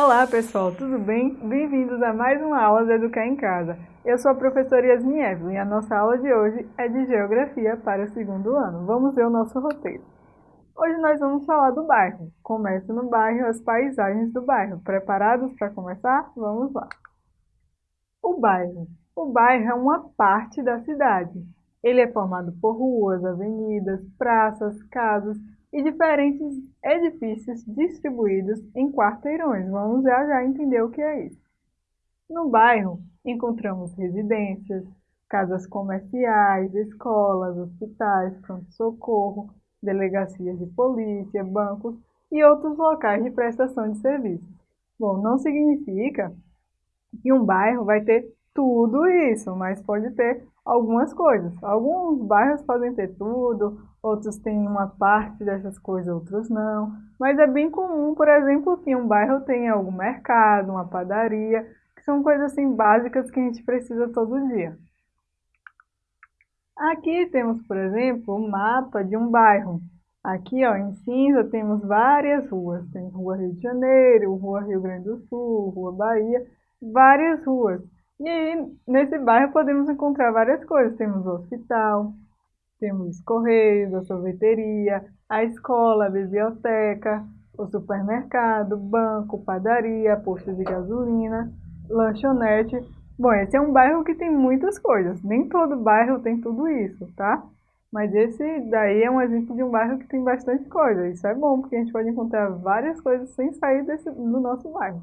Olá pessoal, tudo bem? Bem-vindos a mais uma aula de Educar em Casa. Eu sou a professora Yasmin Evelyn e a nossa aula de hoje é de Geografia para o segundo ano. Vamos ver o nosso roteiro. Hoje nós vamos falar do bairro. Começa no bairro, as paisagens do bairro. Preparados para começar? Vamos lá. O bairro. O bairro é uma parte da cidade. Ele é formado por ruas, avenidas, praças, casas e diferentes edifícios distribuídos em quarteirões. Vamos já já entender o que é isso. No bairro, encontramos residências, casas comerciais, escolas, hospitais, pronto-socorro, delegacias de polícia, bancos e outros locais de prestação de serviços. Bom, não significa que um bairro vai ter tudo isso, mas pode ter algumas coisas. Alguns bairros podem ter tudo, outros têm uma parte dessas coisas, outros não. Mas é bem comum, por exemplo, que um bairro tenha algum mercado, uma padaria, que são coisas assim básicas que a gente precisa todo dia. Aqui temos, por exemplo, o um mapa de um bairro. Aqui, ó, em cinza, temos várias ruas. Tem Rua Rio de Janeiro, Rua Rio Grande do Sul, Rua Bahia, várias ruas. E aí, nesse bairro, podemos encontrar várias coisas. Temos o hospital, temos os correios, a sorveteria, a escola, a biblioteca, o supermercado, banco, padaria, posto de gasolina, lanchonete. Bom, esse é um bairro que tem muitas coisas. Nem todo bairro tem tudo isso, tá? Mas esse daí é um exemplo de um bairro que tem bastante coisa. Isso é bom, porque a gente pode encontrar várias coisas sem sair desse, do nosso bairro.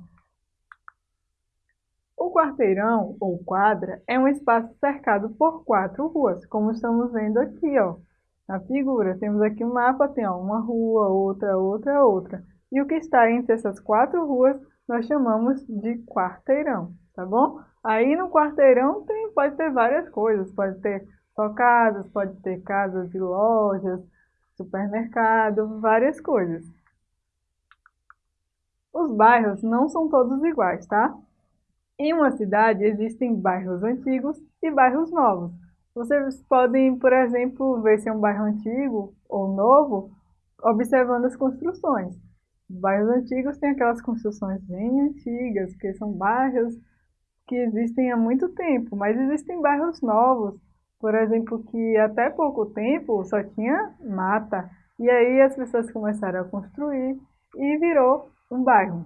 O quarteirão, ou quadra, é um espaço cercado por quatro ruas, como estamos vendo aqui, ó, na figura. Temos aqui um mapa, tem ó, uma rua, outra, outra, outra. E o que está entre essas quatro ruas nós chamamos de quarteirão, tá bom? Aí no quarteirão tem, pode ter várias coisas, pode ter só casas, pode ter casas e lojas, supermercado, várias coisas. Os bairros não são todos iguais, tá? Em uma cidade existem bairros antigos e bairros novos. Vocês podem, por exemplo, ver se é um bairro antigo ou novo, observando as construções. bairros antigos têm aquelas construções bem antigas, que são bairros que existem há muito tempo, mas existem bairros novos, por exemplo, que até pouco tempo só tinha mata, e aí as pessoas começaram a construir e virou um bairro.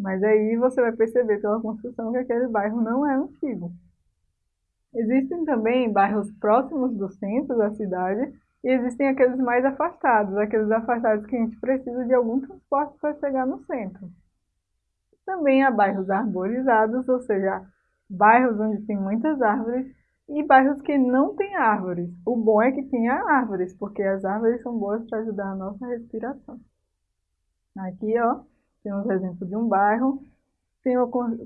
Mas aí você vai perceber pela construção que aquele bairro não é antigo. Existem também bairros próximos do centro da cidade e existem aqueles mais afastados, aqueles afastados que a gente precisa de algum transporte para chegar no centro. Também há bairros arborizados, ou seja, bairros onde tem muitas árvores e bairros que não têm árvores. O bom é que tenha árvores, porque as árvores são boas para ajudar a nossa respiração. Aqui, ó, temos exemplo de um bairro, tem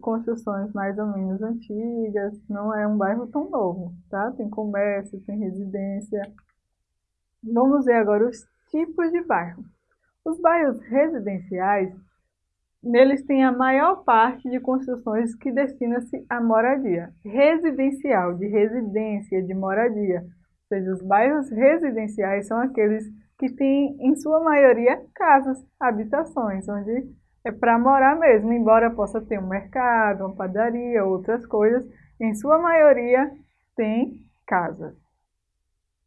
construções mais ou menos antigas, não é um bairro tão novo, tá? Tem comércio, tem residência. Vamos ver agora os tipos de bairro. Os bairros residenciais, neles tem a maior parte de construções que destina-se à moradia. Residencial, de residência, de moradia. Ou seja, os bairros residenciais são aqueles que têm, em sua maioria, casas, habitações, onde é para morar mesmo, embora possa ter um mercado, uma padaria, outras coisas, em sua maioria tem casas.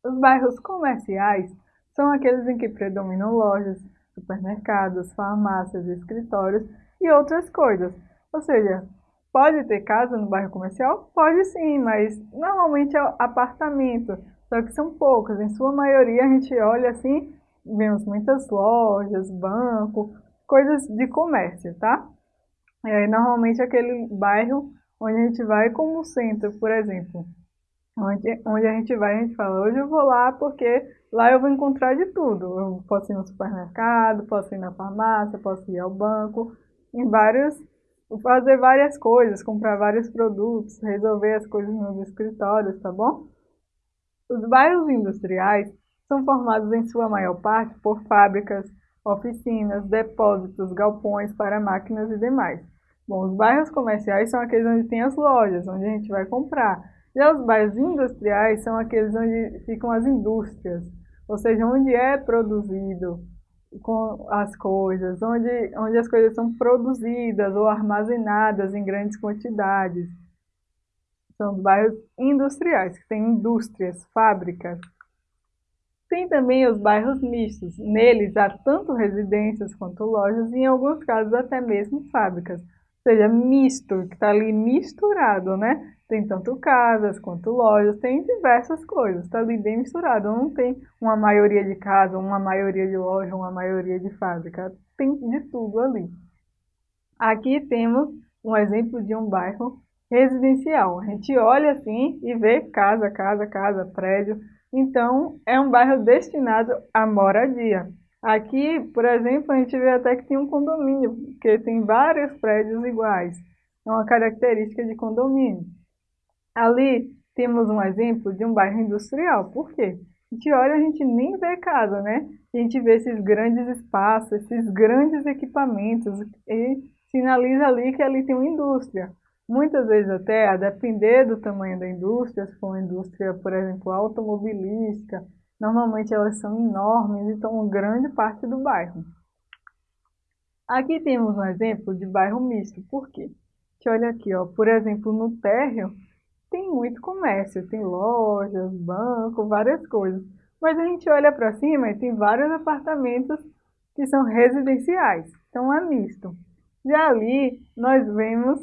Os bairros comerciais são aqueles em que predominam lojas, supermercados, farmácias, escritórios e outras coisas. Ou seja, pode ter casa no bairro comercial? Pode sim, mas normalmente é apartamento, só que são poucas. Em sua maioria a gente olha assim, vemos muitas lojas, banco, coisas de comércio, tá? É, normalmente aquele bairro onde a gente vai como centro, por exemplo. Onde, onde a gente vai, a gente fala, hoje eu vou lá porque lá eu vou encontrar de tudo. Eu posso ir no supermercado, posso ir na farmácia, posso ir ao banco, em vários, fazer várias coisas, comprar vários produtos, resolver as coisas nos escritórios, tá bom? Os bairros industriais são formados em sua maior parte por fábricas, oficinas, depósitos, galpões para máquinas e demais. Bom, os bairros comerciais são aqueles onde tem as lojas, onde a gente vai comprar. Já os bairros industriais são aqueles onde ficam as indústrias, ou seja, onde é produzido com as coisas, onde, onde as coisas são produzidas ou armazenadas em grandes quantidades. São os bairros industriais, que têm indústrias, fábricas. Tem também os bairros mistos. Neles há tanto residências quanto lojas e, em alguns casos, até mesmo fábricas. Ou seja, misto, que está ali misturado, né? Tem tanto casas quanto lojas, tem diversas coisas, está ali bem misturado. Não tem uma maioria de casa, uma maioria de loja, uma maioria de fábrica. Tem de tudo ali. Aqui temos um exemplo de um bairro residencial. A gente olha assim e vê casa, casa, casa, prédio. Então, é um bairro destinado à moradia. Aqui, por exemplo, a gente vê até que tem um condomínio, porque tem vários prédios iguais. É uma característica de condomínio. Ali temos um exemplo de um bairro industrial. Por quê? A gente olha, a gente nem vê casa, né? A gente vê esses grandes espaços, esses grandes equipamentos e sinaliza ali que ali tem uma indústria. Muitas vezes até, a depender do tamanho da indústria, se for uma indústria, por exemplo, automobilística, normalmente elas são enormes e tomam grande parte do bairro. Aqui temos um exemplo de bairro misto. Por quê? Gente olha aqui, ó, por exemplo, no térreo tem muito comércio, tem lojas, banco, várias coisas. Mas a gente olha para cima e tem vários apartamentos que são residenciais, então é misto. Já ali nós vemos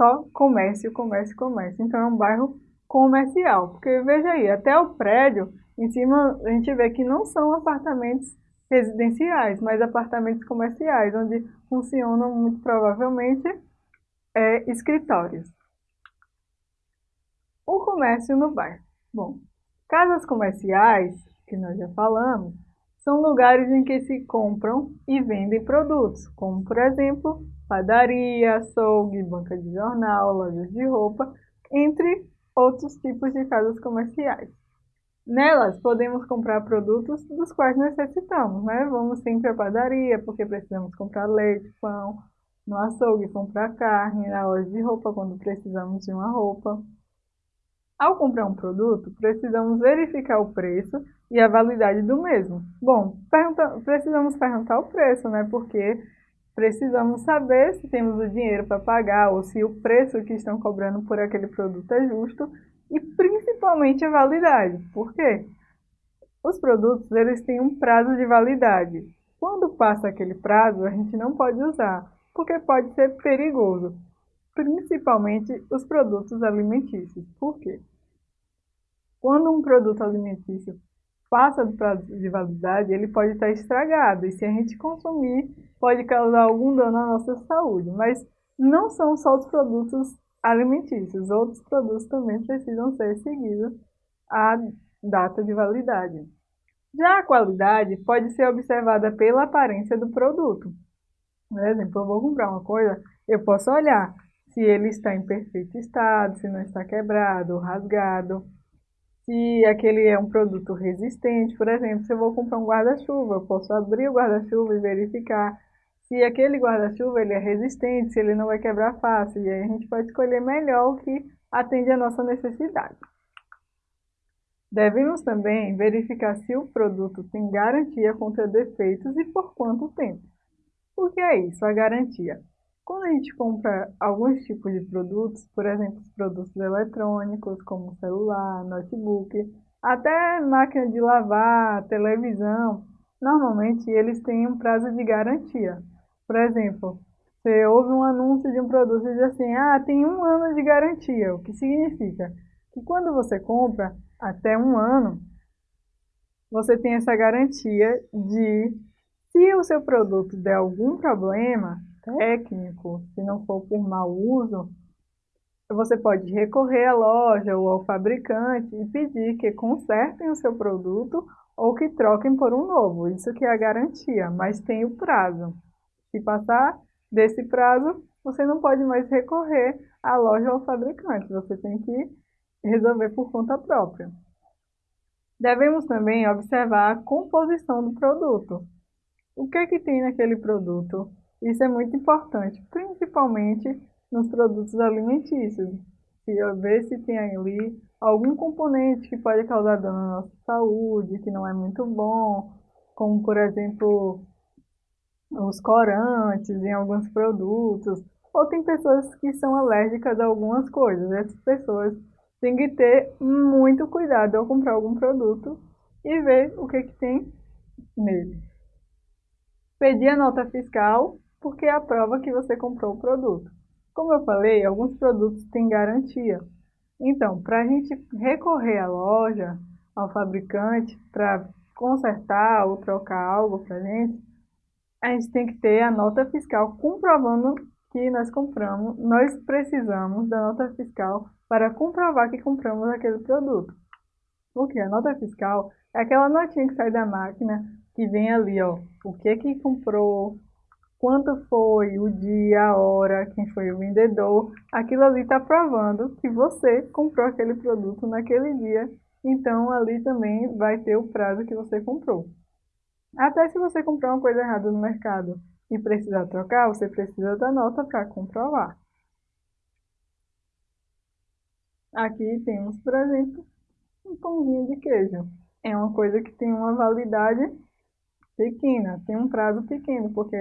só comércio, comércio, comércio. Então é um bairro comercial. Porque veja aí, até o prédio, em cima a gente vê que não são apartamentos residenciais, mas apartamentos comerciais, onde funcionam muito provavelmente é, escritórios. O comércio no bairro. Bom, casas comerciais, que nós já falamos, são lugares em que se compram e vendem produtos, como por exemplo padaria, açougue, banca de jornal, lojas de roupa, entre outros tipos de casas comerciais. Nelas podemos comprar produtos dos quais necessitamos, né? Vamos sempre à padaria porque precisamos comprar leite, pão, no açougue comprar carne, na loja de roupa quando precisamos de uma roupa. Ao comprar um produto, precisamos verificar o preço e a validade do mesmo. Bom, pergunta, precisamos perguntar o preço, né? Porque Precisamos saber se temos o dinheiro para pagar ou se o preço que estão cobrando por aquele produto é justo e principalmente a validade. Por quê? Os produtos eles têm um prazo de validade. Quando passa aquele prazo, a gente não pode usar, porque pode ser perigoso, principalmente os produtos alimentícios. Por quê? Quando um produto alimentício passa do prazo de validade, ele pode estar estragado. E se a gente consumir, pode causar algum dano à nossa saúde. Mas não são só os produtos alimentícios. Outros produtos também precisam ser seguidos à data de validade. Já a qualidade pode ser observada pela aparência do produto. Por exemplo, eu vou comprar uma coisa, eu posso olhar se ele está em perfeito estado, se não está quebrado rasgado se aquele é um produto resistente. Por exemplo, se eu vou comprar um guarda-chuva, eu posso abrir o guarda-chuva e verificar se aquele guarda-chuva ele é resistente, se ele não vai quebrar fácil. E aí a gente pode escolher melhor o que atende à nossa necessidade. Devemos também verificar se o produto tem garantia contra defeitos e por quanto tempo. O que é isso, a garantia? Quando a gente compra alguns tipos de produtos, por exemplo, produtos eletrônicos, como celular, notebook, até máquina de lavar, televisão, normalmente eles têm um prazo de garantia. Por exemplo, você ouve um anúncio de um produto e diz assim, ah, tem um ano de garantia, o que significa que quando você compra até um ano, você tem essa garantia de, se o seu produto der algum problema, técnico, se não for por mau uso, você pode recorrer à loja ou ao fabricante e pedir que consertem o seu produto ou que troquem por um novo. Isso que é a garantia, mas tem o prazo. Se passar desse prazo, você não pode mais recorrer à loja ou fabricante. Você tem que resolver por conta própria. Devemos também observar a composição do produto. O que, é que tem naquele produto? Isso é muito importante, principalmente nos produtos alimentícios. Se ver se tem ali algum componente que pode causar dano à nossa saúde, que não é muito bom, como por exemplo os corantes em alguns produtos, ou tem pessoas que são alérgicas a algumas coisas. Essas pessoas têm que ter muito cuidado ao comprar algum produto e ver o que, que tem nele. Pedir a nota fiscal, porque é a prova que você comprou o produto. Como eu falei, alguns produtos têm garantia. Então, para a gente recorrer à loja, ao fabricante, para consertar ou trocar algo para a gente, a gente tem que ter a nota fiscal comprovando que nós compramos, nós precisamos da nota fiscal para comprovar que compramos aquele produto. Porque a nota fiscal é aquela notinha que sai da máquina, que vem ali, ó, o que que comprou, quanto foi, o dia, a hora, quem foi o vendedor, aquilo ali está provando que você comprou aquele produto naquele dia, então ali também vai ter o prazo que você comprou. Até se você comprar uma coisa errada no mercado e precisar trocar, você precisa da nota para comprovar. Aqui temos, por exemplo, um pãozinho de queijo. É uma coisa que tem uma validade pequena, tem um prazo pequeno, porque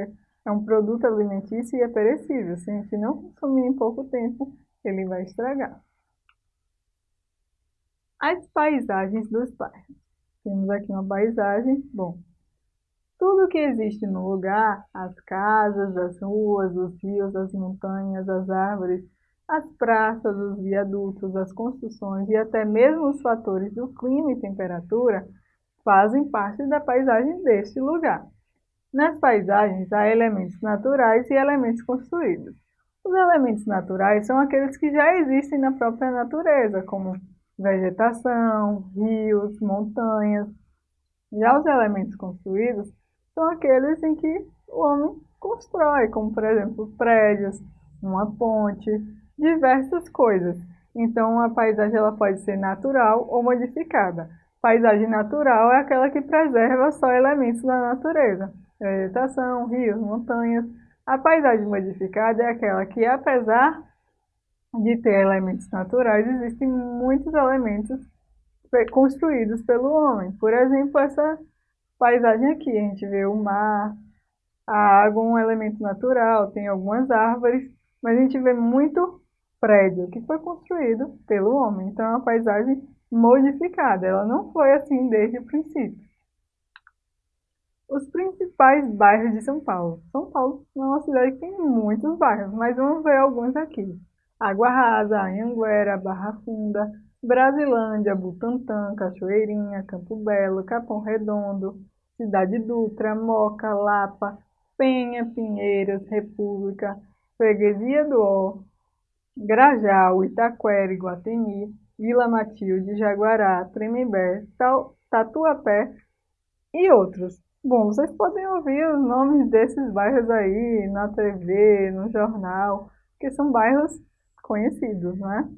é um produto alimentício e é perecível. Se a gente não consumir em pouco tempo, ele vai estragar. As paisagens dos bairros. Temos aqui uma paisagem, bom, tudo que existe no lugar, as casas, as ruas, os rios, as montanhas, as árvores, as praças, os viadutos, as construções e até mesmo os fatores do clima e temperatura fazem parte da paisagem deste lugar. Nas paisagens há elementos naturais e elementos construídos. Os elementos naturais são aqueles que já existem na própria natureza, como vegetação, rios, montanhas. Já os elementos construídos são aqueles em que o homem constrói, como por exemplo prédios, uma ponte, diversas coisas. Então a paisagem ela pode ser natural ou modificada. Paisagem natural é aquela que preserva só elementos da natureza, vegetação, rios, montanhas. A paisagem modificada é aquela que, apesar de ter elementos naturais, existem muitos elementos construídos pelo homem. Por exemplo, essa paisagem aqui, a gente vê o mar, a água, um elemento natural, tem algumas árvores, mas a gente vê muito prédio que foi construído pelo homem. Então é uma paisagem modificada, ela não foi assim desde o princípio. Os principais bairros de São Paulo. São Paulo é uma cidade que tem muitos bairros, mas vamos ver alguns aqui. Água Rasa, Anhanguera, Barra Funda, Brasilândia, Butantã, Cachoeirinha, Campo Belo, Capão Redondo, Cidade Dutra, Moca, Lapa, Penha, Pinheiras, República, Freguesia do Ó, Grajal, Itaquera, Iguatemi, Vila Matilde, Jaguará, Tremembé, Tatuapé e outros. Bom, vocês podem ouvir os nomes desses bairros aí na TV, no jornal, que são bairros conhecidos, né?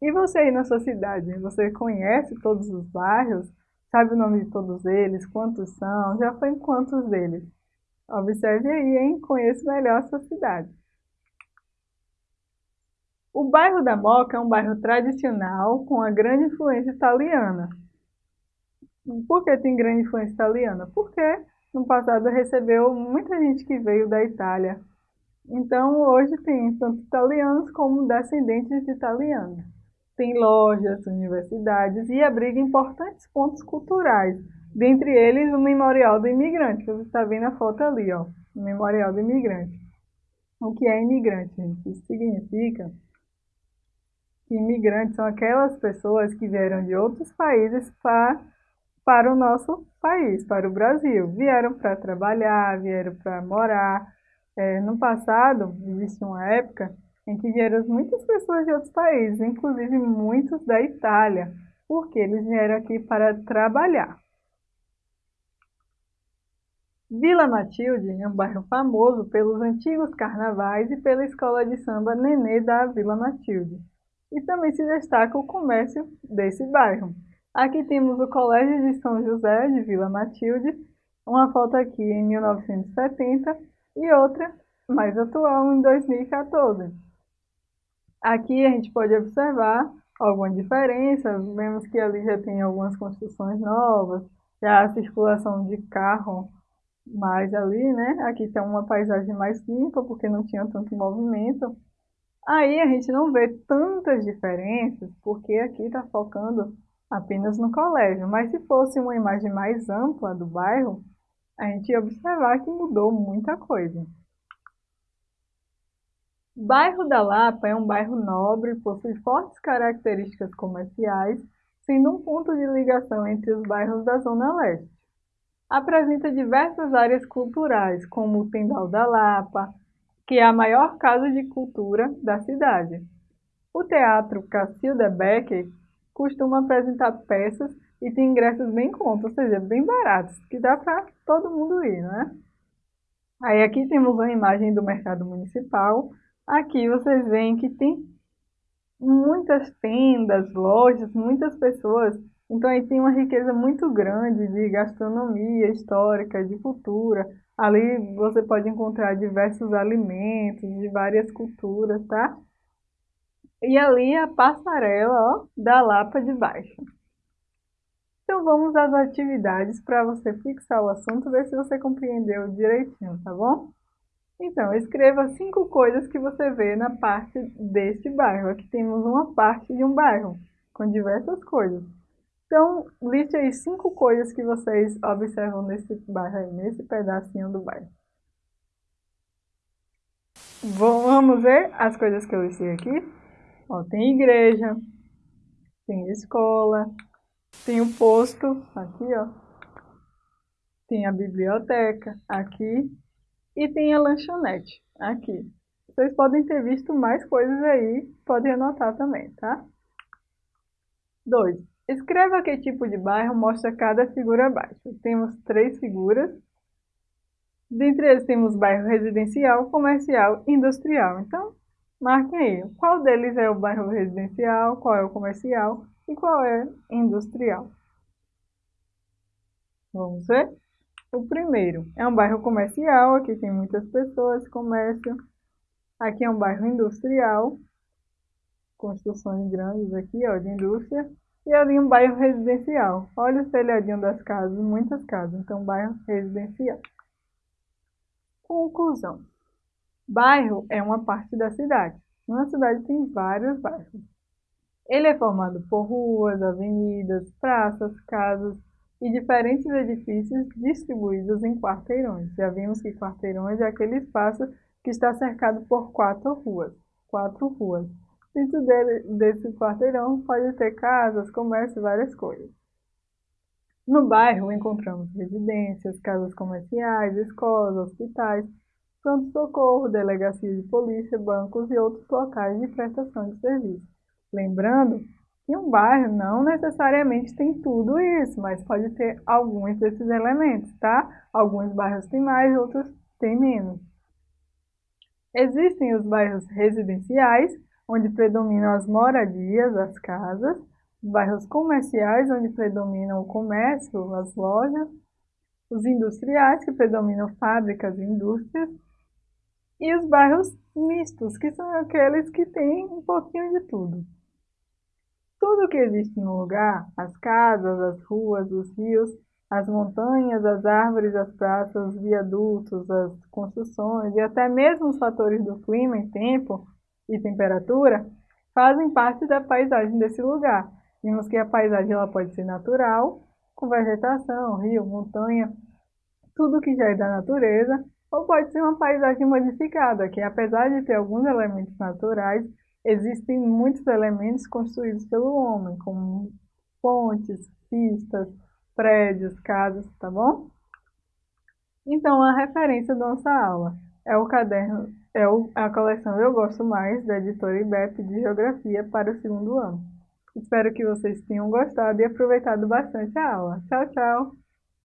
E você aí na sua cidade, você conhece todos os bairros? Sabe o nome de todos eles? Quantos são? Já foi em quantos deles? Observe aí, hein? Conheça melhor a sua cidade. O bairro da Moca é um bairro tradicional com uma grande influência italiana. Por que tem grande influência italiana? Porque no passado recebeu muita gente que veio da Itália. Então hoje tem tanto italianos como descendentes de italianos tem lojas, universidades e abriga importantes pontos culturais, dentre eles o Memorial do Imigrante, que você está vendo a foto ali, ó, o Memorial do Imigrante. O que é imigrante, gente? Isso significa que imigrantes são aquelas pessoas que vieram de outros países para, para o nosso país, para o Brasil. Vieram para trabalhar, vieram para morar. É, no passado, existe uma época em que vieram muitas pessoas de outros países, inclusive muitos da Itália, porque eles vieram aqui para trabalhar. Vila Matilde é um bairro famoso pelos antigos carnavais e pela escola de samba Nenê da Vila Matilde. E também se destaca o comércio desse bairro. Aqui temos o Colégio de São José de Vila Matilde, uma foto aqui em 1970 e outra mais atual em 2014. Aqui a gente pode observar alguma diferença, vemos que ali já tem algumas construções novas, já a circulação de carro mais ali, né? Aqui tem uma paisagem mais limpa, porque não tinha tanto movimento. Aí a gente não vê tantas diferenças, porque aqui está focando apenas no colégio. Mas se fosse uma imagem mais ampla do bairro, a gente ia observar que mudou muita coisa. Bairro da Lapa é um bairro nobre, possui fortes características comerciais, sendo um ponto de ligação entre os bairros da Zona Leste. Apresenta diversas áreas culturais, como o Tendal da Lapa, que é a maior casa de cultura da cidade. O Teatro Cacilda Becker costuma apresentar peças e tem ingressos bem contos, ou seja, bem baratos, que dá para todo mundo ir, né? Aí aqui temos uma imagem do mercado municipal. Aqui vocês veem que tem muitas tendas, lojas, muitas pessoas. Então aí tem uma riqueza muito grande de gastronomia histórica, de cultura. Ali você pode encontrar diversos alimentos de várias culturas, tá? E ali a passarela ó, da Lapa de Baixo. Então vamos às atividades para você fixar o assunto, ver se você compreendeu direitinho, tá bom? Então, escreva cinco coisas que você vê na parte deste bairro. Aqui temos uma parte de um bairro, com diversas coisas. Então, liste aí cinco coisas que vocês observam nesse bairro aí, nesse pedacinho do bairro. Vamos ver as coisas que eu listei aqui? Ó, tem igreja, tem escola, tem o posto, aqui, ó. Tem a biblioteca, aqui. E tem a lanchonete, aqui. Vocês podem ter visto mais coisas aí, podem anotar também, tá? 2. Escreva que tipo de bairro mostra cada figura abaixo. Temos três figuras. Dentre eles temos bairro residencial, comercial e industrial. Então, marquem aí. Qual deles é o bairro residencial, qual é o comercial e qual é industrial? Vamos ver? O primeiro é um bairro comercial, aqui tem muitas pessoas, comércio. Aqui é um bairro industrial, construções grandes aqui, ó, de indústria. E ali um bairro residencial. Olha o telhadinho das casas, muitas casas. Então, bairro residencial. Conclusão. Bairro é uma parte da cidade. Uma cidade tem vários bairros. Ele é formado por ruas, avenidas, praças, casas e diferentes edifícios distribuídos em quarteirões. Já vimos que quarteirões é aquele espaço que está cercado por quatro ruas. Quatro ruas. Dentro desse quarteirão pode ter casas, comércio, várias coisas. No bairro encontramos residências, casas comerciais, escolas, hospitais, pronto-socorro, delegacia de polícia, bancos e outros locais de prestação de serviço. Lembrando que um bairro não necessariamente tem tudo isso, mas pode ter alguns desses elementos, tá? Alguns bairros têm mais, outros têm menos. Existem os bairros residenciais, onde predominam as moradias, as casas, bairros comerciais, onde predominam o comércio, as lojas, os industriais, que predominam fábricas e indústrias, e os bairros mistos, que são aqueles que têm um pouquinho de tudo. Tudo que existe no lugar, as casas, as ruas, os rios, as montanhas, as árvores, as praças, os viadutos, as construções e até mesmo os fatores do clima e tempo e temperatura fazem parte da paisagem desse lugar. Vimos que a paisagem ela pode ser natural, com vegetação, rio, montanha, tudo que já é da natureza, ou pode ser uma paisagem modificada, que apesar de ter alguns elementos naturais, existem muitos elementos construídos pelo homem, como pontes, pistas, prédios, casas, tá bom? Então, a referência da nossa aula é o caderno, é a coleção Eu Gosto Mais, da editora IBEP de Geografia para o segundo ano. Espero que vocês tenham gostado e aproveitado bastante a aula. Tchau, tchau!